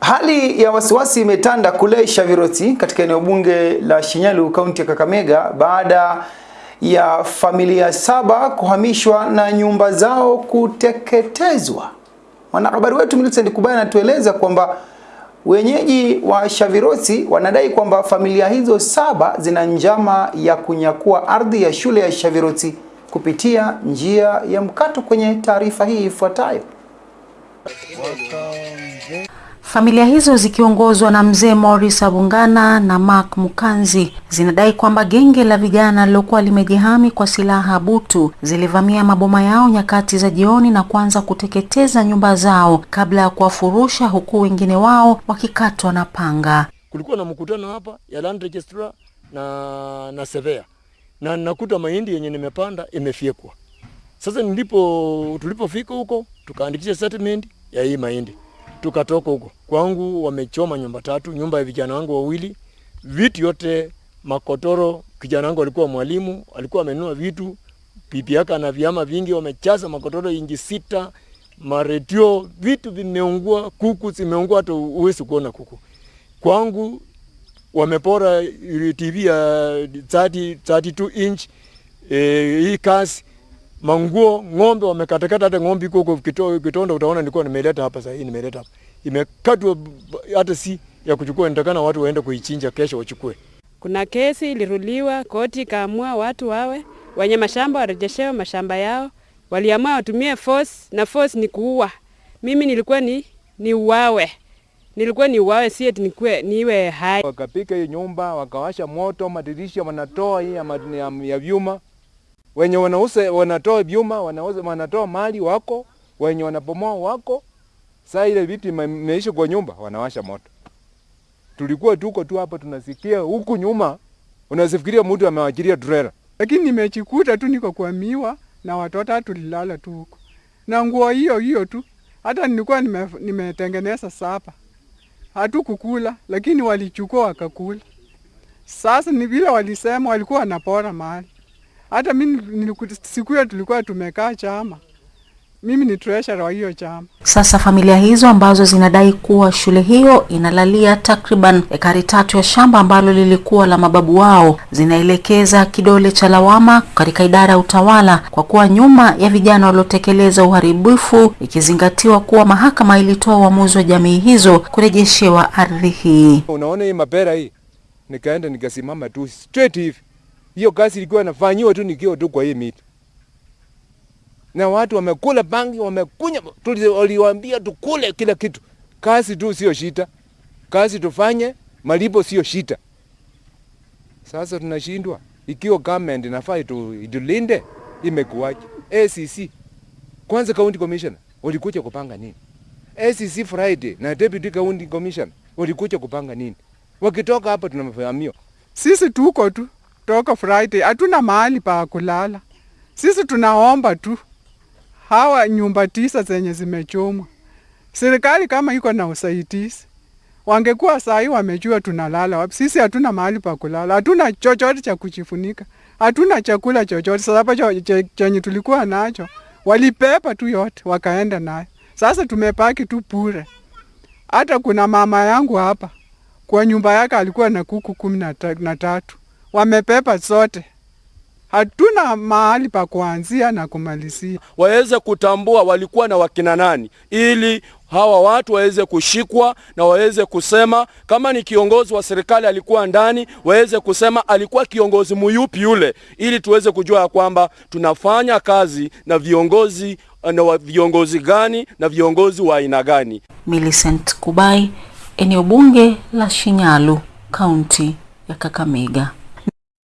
Hali ya wasiwasi imetanda kule Shaviroti katika eneo bunge la Shinyalu kaunti ya Kakamega baada ya familia saba kuhamishwa na nyumba zao kuteketezwa. Mwanahabari wetu Millicent Kubaya anatueleza kwamba wenyeji wa Shaviroti wanadai kwamba familia hizo saba zina njama ya kunyakua ardhi ya shule ya Shaviroti kupitia njia ya mkato. Kwenye taarifa hii ifuatayo. Familia hizo zikiongozwa na mzee Morris Abungana na Mark Mukanzi zinadai kwamba genge la vijana lilokuwa limejihami kwa silaha butu zilivamia maboma yao nyakati za jioni na kuanza kuteketeza nyumba zao kabla ya kuwafurusha huku wengine wao wakikatwa na panga. Kulikuwa na mkutano hapa ya land registrar na na sevea na nakuta mahindi yenye nimepanda imefyekwa. Sasa nilipo tulipofika huko tukaandikisha settlement ya hii mahindi tukatoka huko kwangu, wamechoma nyumba tatu, nyumba ya vijana wangu wawili, vitu yote makotoro. Kijana wangu alikuwa mwalimu, alikuwa amenunua vitu, pipi yake ana vyama vingi, wamechaza makotoro inji sita, maredio, vitu vimeungua, kuku zimeungua, hata uwezi kuona kuku. Kwangu wamepora TV ya 30, 32 inch e, hii kasi manguo, ng'ombe wamekatakata, hata ng'ombe iko huko kito, Kitonda, utaona nilikuwa nimeleta hapa sasa, hii nimeleta hapa, imekatwa hata si ya kuchukua, nitakana watu waende kuichinja kesho wachukue. Kuna kesi iliruliwa, koti ikaamua watu wawe wenye mashamba warejeshewe mashamba yao. Waliamua watumie force na force ni kuua. Mimi nilikuwa ni ni uwawe, nilikuwa ni uwawe, si eti nikuwe niwe hai. Wakapika hii nyumba, wakawasha moto, madirisha wanatoa hii ya, ya, ya vyuma wenye wanauza wanatoa vyuma, wanauza wanatoa mali wako, wenye wanapomoa wako. Saa ile vitu imeisha kwa nyumba, wanawasha moto. Tulikuwa tuko tu hapa tunasikia huku nyuma, unasifikiria mtu amewachilia trailer, lakini nimechikuta tu niko kwa miwa na watoto tulilala tu huko na nguo hiyo hiyo tu. Hata nilikuwa nimetengeneza nime, sapa, hatukukula lakini walichukua wakakula. Sasa ni vile walisema walikuwa wanapora mali hata mimi siku hiyo tulikuwa tumekaa chama, mimi ni treasurer wa hiyo chama. Sasa familia hizo ambazo zinadai kuwa shule hiyo inalalia takriban ekari tatu ya shamba ambalo lilikuwa la mababu wao, zinaelekeza kidole cha lawama katika idara ya utawala kwa kuwa nyuma ya vijana waliotekeleza uharibifu, ikizingatiwa kuwa mahakama ilitoa uamuzi wa jamii hizo kurejeshewa ardhi hii. Unaona hii mapera hii, nikaenda nikasimama tu straight hivi hiyo kazi ilikuwa inafanyiwa tu nikiwa tu kwa hii miti, na watu wamekula bangi, wamekunya. tuliwaambia tukule kila kitu, kazi tu sio shida, kazi tufanye, malipo sio shida. Sasa tunashindwa ikiwa government inafaa itulinde, imekuwaje? ACC kwanza, county commissioner walikuja kupanga nini? ACC Friday na deputy county commissioner walikuja kupanga nini? Wakitoka hapa tunafahamio sisi tuko tu toka Friday hatuna mahali pa kulala. Sisi tunaomba tu hawa nyumba tisa zenye zimechomwa, serikali kama iko na usaidizi, wangekuwa saa hii wamejua tunalala wapi. Sisi hatuna mahali pa kulala, hatuna chochote cha kujifunika, hatuna chakula chochote. Sasa chenye tulikuwa nacho walipepa tu yote wakaenda nayo. Sasa tumepaki tu bure. Hata kuna mama yangu hapa kwa nyumba yake alikuwa na kuku kumi na tatu wamepepa zote, hatuna mahali pa kuanzia na kumalizia. Waweze kutambua walikuwa na wakina nani, ili hawa watu waweze kushikwa na waweze kusema kama ni kiongozi wa serikali alikuwa ndani, waweze kusema alikuwa kiongozi muyupi yule, ili tuweze kujua ya kwamba tunafanya kazi na viongozi na viongozi gani na viongozi wa aina gani. Millicent Kubai, eneo bunge la Shinyalu, kaunti ya Kakamega.